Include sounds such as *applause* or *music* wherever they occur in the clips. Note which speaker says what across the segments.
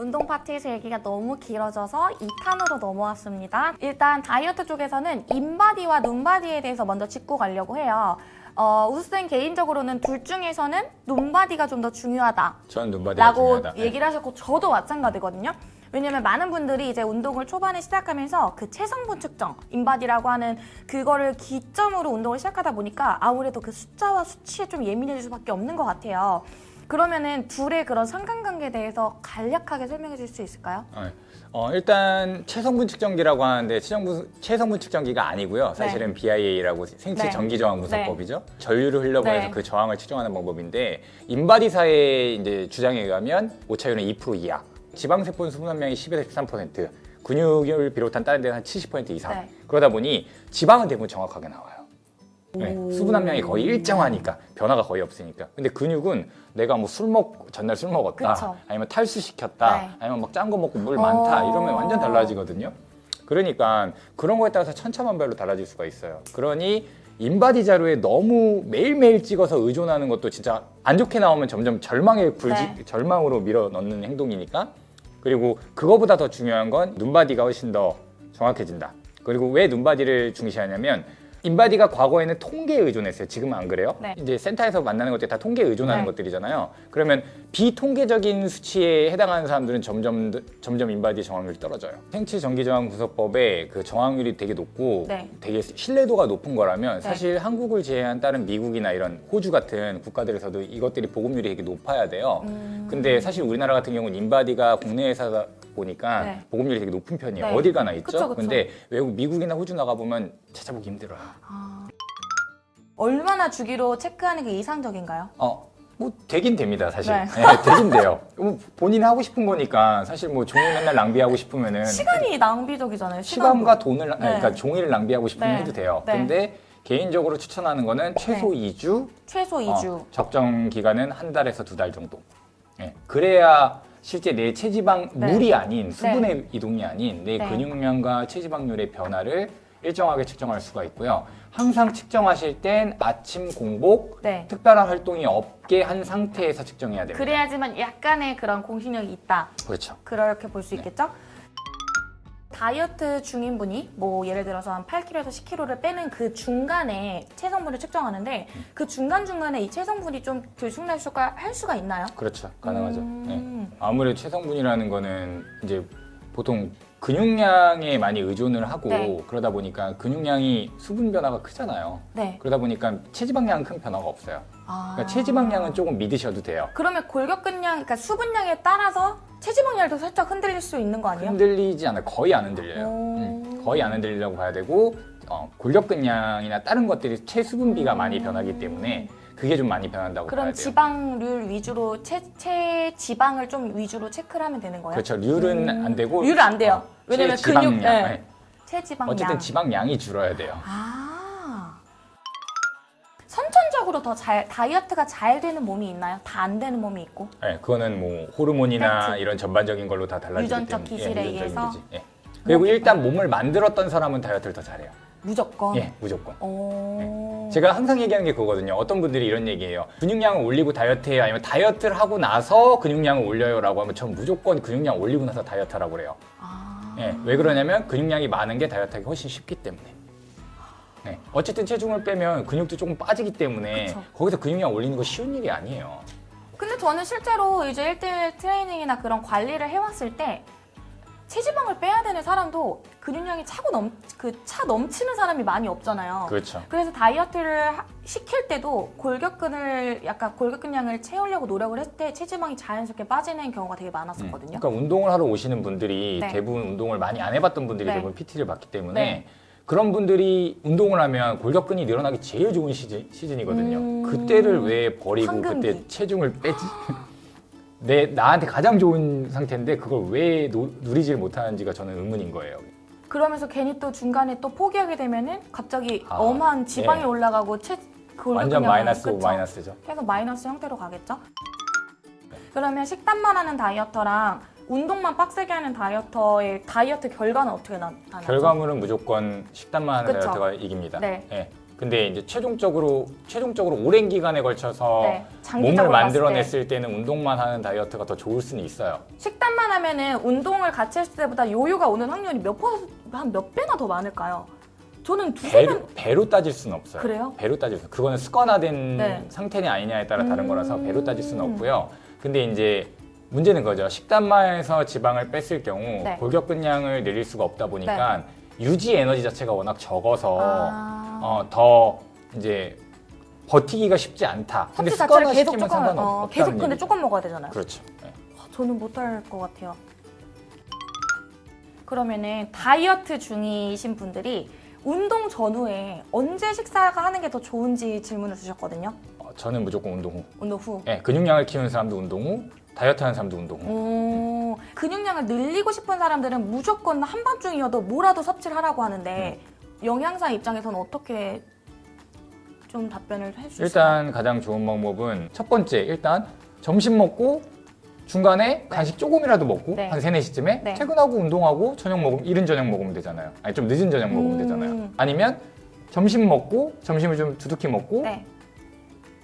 Speaker 1: 운동 파트에서 얘기가 너무 길어져서 2탄으로 넘어왔습니다. 일단 다이어트 쪽에서는 인바디와 눈바디에 대해서 먼저 짚고 가려고 해요. 어, 우수쌤 개인적으로는 둘 중에서는 눈바디가 좀 더 중요하다.
Speaker 2: 저는 눈바디가
Speaker 1: 라고
Speaker 2: 중요하다. 네.
Speaker 1: 얘기를 하셨고 저도 마찬가지거든요. 왜냐면 많은 분들이 이제 운동을 초반에 시작하면서 그 체성분 측정, 인바디라고 하는 그거를 기점으로 운동을 시작하다 보니까 아무래도 그 숫자와 수치에 좀 예민해질 수밖에 없는 것 같아요. 그러면은 둘의 그런 상관관계에 대해서 간략하게 설명해 줄 수 있을까요?
Speaker 2: 네. 어, 일단 체성분 측정기라고 하는데 체성분, 체성분 측정기가 아니고요. 사실은 BIA라고 생체
Speaker 1: 네.
Speaker 2: 전기 저항 분석법이죠. 전류를 흘려보내서
Speaker 1: 네.
Speaker 2: 그 저항을 측정하는 방법인데 인바디사의 이제 주장에 의하면 오차율은 2% 이하, 지방세포 수분 함량이 10에서 13%, 근육을 비롯한 다른 데는 한 70% 이상.
Speaker 1: 네.
Speaker 2: 그러다 보니 지방은 대부분 정확하게 나와요. 네,
Speaker 1: 오.
Speaker 2: 수분 함량이 거의 일정하니까 변화가 거의 없으니까. 근데 근육은 내가 뭐 술 먹 전날 술 먹었다,
Speaker 1: 그쵸.
Speaker 2: 아니면 탈수 시켰다,
Speaker 1: 네.
Speaker 2: 아니면 막 짠 거 먹고 물 많다
Speaker 1: 어.
Speaker 2: 이러면 완전 달라지거든요. 그러니까 그런 거에 따라서 천차만별로 달라질 수가 있어요. 그러니 인바디 자료에 너무 매일매일 찍어서 의존하는 것도 진짜 안 좋게 나오면 점점 절망의 불지,
Speaker 1: 네.
Speaker 2: 절망으로 밀어 넣는 행동이니까 그리고 그거보다 더 중요한 건 눈바디가 훨씬 더 정확해진다. 그리고 왜 눈바디를 중시하냐면 인바디가 과거에는 통계에 의존했어요. 지금은 안 그래요?
Speaker 1: 네.
Speaker 2: 이제 센터에서 만나는 것들이 다 통계에 의존하는
Speaker 1: 네.
Speaker 2: 것들이잖아요. 그러면 비통계적인 수치에 해당하는 사람들은 점점 점점 인바디 정확률이 떨어져요. 생체 전기 저항 분석법의 그 정확률이 되게 높고
Speaker 1: 네.
Speaker 2: 되게 신뢰도가 높은 거라면
Speaker 1: 네.
Speaker 2: 사실 한국을 제외한 다른 미국이나 이런 호주 같은 국가들에서도 이것들이 보급률이 되게 높아야 돼요.
Speaker 1: 음.
Speaker 2: 근데 사실 우리나라 같은 경우는 인바디가 국내 회사다 보니까
Speaker 1: 네.
Speaker 2: 보급률이 되게 높은 편이에요.
Speaker 1: 네.
Speaker 2: 어딜 가나 있죠.
Speaker 1: 그쵸, 그쵸.
Speaker 2: 근데 외국 미국이나 호주 나가 보면 찾아보기 힘들어요.
Speaker 1: 아. 얼마나 주기로 체크하는 게 이상적인가요?
Speaker 2: 어, 뭐 되긴 됩니다, 사실.
Speaker 1: 네.
Speaker 2: 네, 되긴 돼요. 뭐 본인이 하고 싶은 거니까 사실 뭐 종일 맨날 낭비하고 싶으면은
Speaker 1: 시간이 낭비적이잖아요.
Speaker 2: 시간과
Speaker 1: 시간도.
Speaker 2: 돈을 나-
Speaker 1: 네.
Speaker 2: 그러니까 종이를 낭비하고 싶으면
Speaker 1: 네.
Speaker 2: 해도 돼요.
Speaker 1: 네.
Speaker 2: 근데 개인적으로 추천하는 거는 최소 2주,
Speaker 1: 최소 2주.
Speaker 2: 적정 기간은 한 달에서 두 달 정도. 예, 그래야 실제 내 체지방
Speaker 1: 네.
Speaker 2: 물이 아닌 수분의 이동이 아닌 내
Speaker 1: 네.
Speaker 2: 근육량과 체지방률의 변화를 일정하게 측정할 수가 있고요. 항상 측정하실 땐 아침 공복,
Speaker 1: 네.
Speaker 2: 특별한 활동이 없게 한 상태에서 측정해야 됩니다.
Speaker 1: 그래야지만 약간의 그런 공신력이 있다.
Speaker 2: 그렇죠.
Speaker 1: 그렇게 볼수
Speaker 2: 네.
Speaker 1: 있겠죠? 다이어트 중인 분이 뭐 예를 들어서 한 8kg에서 10kg를 빼는 그 중간에 체성분을 측정하는데 그 중간중간에 이 체성분이 좀 들쑥날쑥할 할 수가 있나요?
Speaker 2: 그렇죠. 가능하죠.
Speaker 1: 음.
Speaker 2: 네. 아무래도 체성분이라는 거는 이제 보통 근육량에 많이 의존을 하고
Speaker 1: 네.
Speaker 2: 그러다 보니까 근육량이 수분 변화가 크잖아요.
Speaker 1: 네.
Speaker 2: 그러다 보니까 체지방량은 큰 변화가 없어요.
Speaker 1: 아.
Speaker 2: 그러니까 체지방량은 조금 믿으셔도 돼요.
Speaker 1: 그러면 골격근량, 그러니까 수분량에 따라서 체지방량도 살짝 흔들릴 수 있는 거 아니에요?
Speaker 2: 흔들리지 않아요. 거의 안 흔들려요.
Speaker 1: 오.
Speaker 2: 음, 거의 안 흔들리려고 봐야 되고 어, 골격근량이나 다른 것들이 체수분비가 많이 변하기 때문에 그게 좀 많이 변한다고 봐야
Speaker 1: 그럼
Speaker 2: 돼요.
Speaker 1: 지방률 위주로 체, 체 지방을 좀 위주로 체크를 하면 되는 거예요?
Speaker 2: 그렇죠. 률은
Speaker 1: 음.
Speaker 2: 안 되고
Speaker 1: 률은 안 돼요.
Speaker 2: 어,
Speaker 1: 왜냐면. 근육, 네.
Speaker 2: 네.
Speaker 1: 체지방량.
Speaker 2: 어쨌든 지방량이 줄어야 돼요.
Speaker 1: 아. 선천적으로 더 잘 다이어트가 잘 되는 몸이 있나요? 다 안 되는 몸이 있고.
Speaker 2: 네, 그거는 뭐 호르몬이나
Speaker 1: 팩트.
Speaker 2: 이런 전반적인 걸로 다 달라지기
Speaker 1: 유전적
Speaker 2: 때문에
Speaker 1: 기질에
Speaker 2: 유전적인
Speaker 1: 의해서?
Speaker 2: 예. 그리고 일단 몸을 만들었던 사람은 다이어트를 더 잘해요.
Speaker 1: 무조건.
Speaker 2: 예, 무조건.
Speaker 1: 오.
Speaker 2: 제가 항상 얘기하는 게 그거거든요. 어떤 분들이 이런 얘기해요. 근육량을 올리고 다이어트해요. 아니면 다이어트를 하고 나서 근육량을 올려요 라고 하면 전 무조건 근육량 올리고 나서 다이어트 하라고 그래요.
Speaker 1: 아.
Speaker 2: 예, 왜 그러냐면 근육량이 많은 게 다이어트하기 훨씬 쉽기 때문에. 네. 어쨌든 체중을 빼면 근육도 조금 빠지기 때문에
Speaker 1: 그쵸.
Speaker 2: 거기서 근육량 올리는 거 쉬운 일이 아니에요.
Speaker 1: 근데 저는 실제로 이제 1대1 트레이닝이나 그런 관리를 해왔을 때 체지방을 빼야 되는 사람도 근육량이 차고 넘, 그 차 넘치는 사람이 많이 없잖아요.
Speaker 2: 그렇죠.
Speaker 1: 그래서 다이어트를 하- 시킬 때도 골격근을 약간 골격근량을 채우려고 노력을 했을 때 체지방이 자연스럽게 빠지는 경우가 되게 많았었거든요.
Speaker 2: 그러니까 운동을 하러 오시는 분들이
Speaker 1: 네.
Speaker 2: 대부분 운동을 많이 안 해봤던 분들이
Speaker 1: 네.
Speaker 2: 대부분 PT를 받기 때문에
Speaker 1: 네.
Speaker 2: 그런 분들이 운동을 하면 골격근이 늘어나기 제일 좋은 시즌, 시즌이거든요.
Speaker 1: 음.
Speaker 2: 그때를 왜 버리고
Speaker 1: 황금기.
Speaker 2: 그때 체중을 빼지? 내 나한테 가장 좋은 상태인데 그걸 왜 노, 누리지를 못하는지가 저는 의문인 거예요.
Speaker 1: 그러면서 괜히 또 중간에 또 포기하게 되면은 갑자기
Speaker 2: 아,
Speaker 1: 엄한 지방이
Speaker 2: 예.
Speaker 1: 올라가고 체 골격근량이-
Speaker 2: 완전 마이너스 오
Speaker 1: 그쵸?
Speaker 2: 마이너스죠.
Speaker 1: 계속 마이너스 형태로 가겠죠? 그러면 식단만 하는 다이어터랑 운동만 빡세게 하는 다이어터의 다이어트 결과는 어떻게 나- 나타나죠?
Speaker 2: 결과물은 무조건 식단만 하는
Speaker 1: 그쵸.
Speaker 2: 다이어트가 이깁니다.
Speaker 1: 네.
Speaker 2: 예. 근데 이제 최종적으로 최종적으로 오랜 기간에 걸쳐서
Speaker 1: 네,
Speaker 2: 몸을 만들어냈을 때 는 운동만 하는 다이어트가 더 좋을 수는 있어요.
Speaker 1: 식단만 하면은 운동을 같이 했을 때보다 요요가 오는 확률이 몇 퍼센트, 한몇 배나 더 많을까요? 저는 두세 배.
Speaker 2: 배로, 배로 따질 수는 없어요.
Speaker 1: 그래요?
Speaker 2: 배로 따질 수. 그거는 습관화된
Speaker 1: 네.
Speaker 2: 상태냐 아니냐에 따라 다른
Speaker 1: 음.
Speaker 2: 거라서 배로 따질 수는 없고요. 근데 이제 문제는 그거죠. 식단만 해서 지방을 뺐을 경우
Speaker 1: 네.
Speaker 2: 골격근량을 늘릴 수가 없다 보니까 유지 에너지 자체가 워낙 적어서
Speaker 1: 아.
Speaker 2: 어, 더 이제 버티기가 쉽지 않다. 근데
Speaker 1: 자체를 계속
Speaker 2: 습관화시키면
Speaker 1: 조금 어, 계속 근데
Speaker 2: 얘기죠.
Speaker 1: 조금 먹어야 되잖아요.
Speaker 2: 그렇죠. 네.
Speaker 1: 와, 저는 못할 것 같아요. 그러면은 다이어트 중이신 분들이 운동 전후에 언제 식사가 하는 게 더 좋은지 질문을 주셨거든요.
Speaker 2: 어, 저는 무조건 운동 후.
Speaker 1: 운동 후.
Speaker 2: 예, 근육량을 키우는 사람도 운동 후, 다이어트 하는 사람도 운동 후.
Speaker 1: 오, 근육량을 늘리고 싶은 사람들은 무조건 한밤중이어도 뭐라도 섭취를 하라고 하는데
Speaker 2: 음.
Speaker 1: 영양사 입장에서는 어떻게 좀 답변을 해주실까요?
Speaker 2: 일단 가장 좋은 방법은 첫 번째 일단 점심 먹고 중간에 간식 조금이라도 먹고
Speaker 1: 네.
Speaker 2: 한 3, 4시쯤에
Speaker 1: 네.
Speaker 2: 퇴근하고 운동하고 저녁 먹으면 이른 저녁 먹으면 되잖아요. 아니 좀 늦은 저녁 먹으면
Speaker 1: 음.
Speaker 2: 되잖아요. 아니면 점심 먹고 점심을 좀 두둑히 먹고
Speaker 1: 네.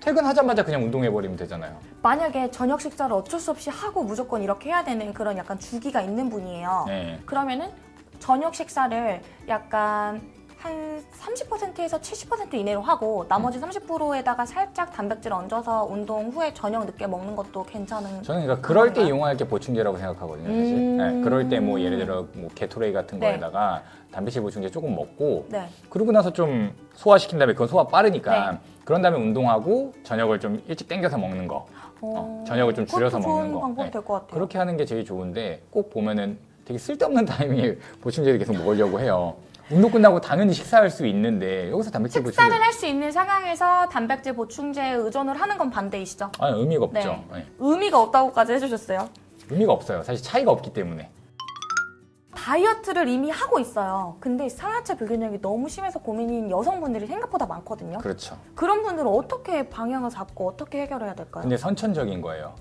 Speaker 2: 퇴근하자마자 그냥 운동해 버리면 되잖아요.
Speaker 1: 만약에 저녁 식사를 어쩔 수 없이 하고 무조건 이렇게 해야 되는 그런 약간 주기가 있는 분이에요.
Speaker 2: 네.
Speaker 1: 그러면은 저녁 식사를 약간 한 30%에서 70% 이내로 하고 나머지
Speaker 2: 음.
Speaker 1: 30%에다가 살짝 단백질 얹어서 운동 후에 저녁 늦게 먹는 것도 괜찮은
Speaker 2: 저는 그러니까 그럴 때? 이용할 게 보충제라고 생각하거든요. 사실.
Speaker 1: 음.
Speaker 2: 네, 그럴 때 뭐 예를 들어 뭐 게토레이 같은
Speaker 1: 네.
Speaker 2: 거에다가 단백질 보충제 조금 먹고
Speaker 1: 네.
Speaker 2: 그러고 나서 좀 소화시킨 다음에 그건 소화 빠르니까
Speaker 1: 네.
Speaker 2: 그런 다음에 운동하고 저녁을 좀 일찍 땡겨서 먹는 거
Speaker 1: 어,
Speaker 2: 저녁을 좀 줄여서 먹는 거. 네.
Speaker 1: 될것 같아요.
Speaker 2: 그렇게 하는 게 제일 좋은데 꼭 보면은 되게 쓸데없는 *laughs* 타이밍에 보충제를 계속 먹으려고 해요. 운동 끝나고 당연히 식사할 수 있는데 여기서 단백질 보충제
Speaker 1: 식사를 할 수 있는 상황에서 단백질 보충제에 의존을 하는 건 반대이시죠?
Speaker 2: 아니 의미가 없죠.
Speaker 1: 네.
Speaker 2: 네.
Speaker 1: 의미가 없다고까지 해주셨어요.
Speaker 2: 의미가 없어요. 사실 차이가 없기 때문에.
Speaker 1: 다이어트를 이미 하고 있어요. 근데 상하체 불균형이 너무 심해서 고민인 여성분들이 생각보다 많거든요.
Speaker 2: 그렇죠.
Speaker 1: 그런 분들은 어떻게 방향을 잡고 어떻게 해결해야 될까요?
Speaker 2: 근데 선천적인 거예요.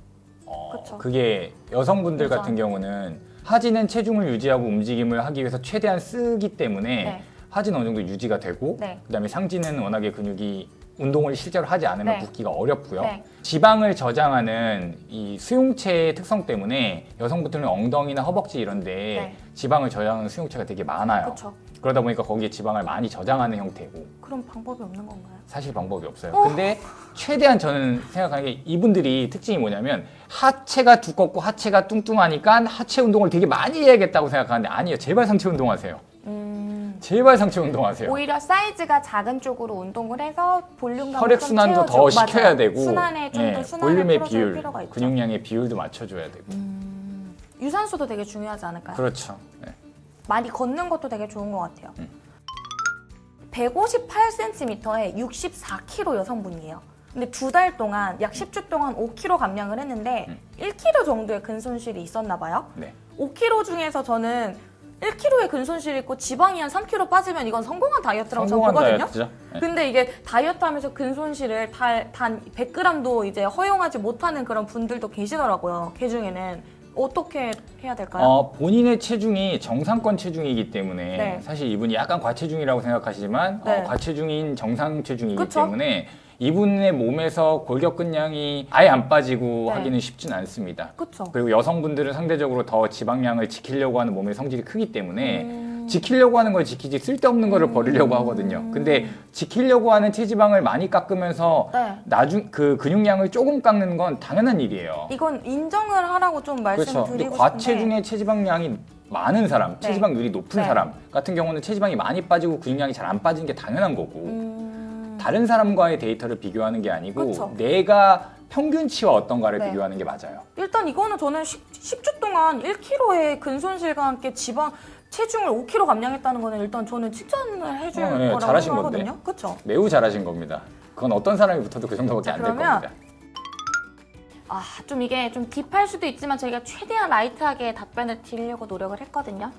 Speaker 2: 어,
Speaker 1: 그쵸.
Speaker 2: 그게 여성분들
Speaker 1: 유전.
Speaker 2: 같은 경우는 하지는 체중을 유지하고 움직임을 하기 위해서 최대한 쓰기 때문에
Speaker 1: 네.
Speaker 2: 하지는 어느 정도 유지가 되고
Speaker 1: 네.
Speaker 2: 그다음에 상지는 워낙에 근육이 운동을 실제로 하지 않으면
Speaker 1: 네.
Speaker 2: 붓기가 어렵고요.
Speaker 1: 네.
Speaker 2: 지방을 저장하는 이 수용체의 특성 때문에 여성분들은 엉덩이나 허벅지 이런데
Speaker 1: 네.
Speaker 2: 지방을 저장하는 수용체가 되게 많아요.
Speaker 1: 그렇죠.
Speaker 2: 그러다 보니까 거기에 지방을 많이 저장하는 형태고
Speaker 1: 그런 방법이 없는 건가요?
Speaker 2: 사실 방법이 없어요. 근데 최대한 저는 생각하는 게 이분들이 특징이 뭐냐면 하체가 두껍고 하체가 뚱뚱하니까 하체 운동을 되게 많이 해야겠다고 생각하는데 아니에요. 제발 상체 운동하세요.
Speaker 1: 음,
Speaker 2: 제발 상체 운동하세요.
Speaker 1: 오히려 사이즈가 작은 쪽으로 운동을 해서 볼륨감
Speaker 2: 혈액 순환도 더 시켜야 되고
Speaker 1: 순환에 좀더
Speaker 2: 예,
Speaker 1: 순환을
Speaker 2: 볼륨의 비율. 근육량의 비율도 맞춰줘야 되고
Speaker 1: 음, 유산소도 되게 중요하지 않을까요?
Speaker 2: 그렇죠. 네.
Speaker 1: 많이 걷는 것도 되게 좋은 것 같아요.
Speaker 2: 음.
Speaker 1: 158cm에 64kg 여성분이에요. 근데 두 달 동안 약 10주 동안 5kg 감량을 했는데
Speaker 2: 음.
Speaker 1: 1kg 정도의 근손실이 있었나 봐요.
Speaker 2: 네.
Speaker 1: 5kg 중에서 저는 1kg의 근손실이 있고 지방이 한 3kg 빠지면 이건 성공한 다이어트라고 저는 보거든요.
Speaker 2: 다이어트죠. 네.
Speaker 1: 근데 이게 다이어트 하면서 근손실을 달, 단 100g도 이제 허용하지 못하는 그런 분들도 계시더라고요. 그 중에는 어떻게 해야 될까요?
Speaker 2: 어, 본인의 체중이 정상권 체중이기 때문에
Speaker 1: 네.
Speaker 2: 사실 이분이 약간 과체중이라고 생각하시지만
Speaker 1: 네.
Speaker 2: 어, 과체중인 정상 체중이기
Speaker 1: 그쵸?
Speaker 2: 때문에 이분의 몸에서 골격근량이 아예 안 빠지고
Speaker 1: 네.
Speaker 2: 하기는 쉽진 않습니다.
Speaker 1: 그쵸?
Speaker 2: 그리고 여성분들은 상대적으로 더 지방량을 지키려고 하는 몸의 성질이 크기 때문에
Speaker 1: 음.
Speaker 2: 지키려고 하는 걸 지키지 쓸데없는 거를 버리려고 하거든요. 근데 지키려고 하는 체지방을 많이 깎으면서
Speaker 1: 네.
Speaker 2: 나중 그 근육량을 조금 깎는 건 당연한 일이에요.
Speaker 1: 이건 인정을 하라고 좀
Speaker 2: 그렇죠.
Speaker 1: 말씀드리고 싶은데
Speaker 2: 과체중의 체지방량이 많은 사람,
Speaker 1: 네.
Speaker 2: 체지방률이 높은
Speaker 1: 네.
Speaker 2: 사람 같은 경우는 체지방이 많이 빠지고 근육량이 잘 안 빠지는 게 당연한 거고
Speaker 1: 음...
Speaker 2: 다른 사람과의 데이터를 비교하는 게 아니고
Speaker 1: 그쵸.
Speaker 2: 내가 평균치와 어떤가를
Speaker 1: 네.
Speaker 2: 비교하는 게 맞아요.
Speaker 1: 일단 이거는 저는 10, 주 동안 1kg의 근손실과 함께 지방 체중을 5kg 감량했다는 거는 일단 저는 칭찬을 해줄
Speaker 2: 어, 네,
Speaker 1: 거라고
Speaker 2: 잘하신
Speaker 1: 생각하거든요. 그렇죠?
Speaker 2: 매우 잘하신 겁니다. 그건 어떤 사람이 붙어도 그 정도밖에
Speaker 1: 자,
Speaker 2: 안될 겁니다.
Speaker 1: 아, 좀 이게 좀 딥할 수도 있지만 저희가 최대한 라이트하게 답변을 드리려고 노력을 했거든요.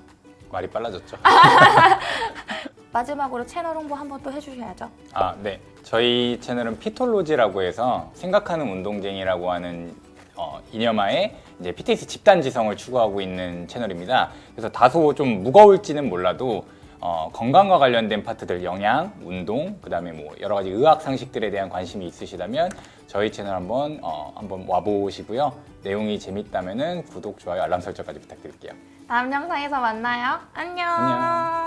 Speaker 2: 말이 빨라졌죠. *laughs*
Speaker 1: 마지막으로 채널 홍보 한번 또 해주셔야죠.
Speaker 2: 아, 네. 저희 채널은 피톨로지라고 해서 생각하는 운동쟁이라고 하는 어, 이념하에 이제 PTX 집단 지성을 추구하고 있는 채널입니다. 그래서 다소 좀 무거울지는 몰라도 어, 건강과 관련된 파트들 영양, 운동, 그 다음에 뭐 여러 가지 의학 상식들에 대한 관심이 있으시다면 저희 채널 한번 어, 한번 와보시고요. 내용이 재밌다면은 구독, 좋아요, 알람 설정까지 부탁드릴게요.
Speaker 1: 다음 영상에서 만나요. 안녕.
Speaker 2: 안녕.